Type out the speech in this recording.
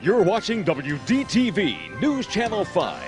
You're watching WDTV News Channel 5.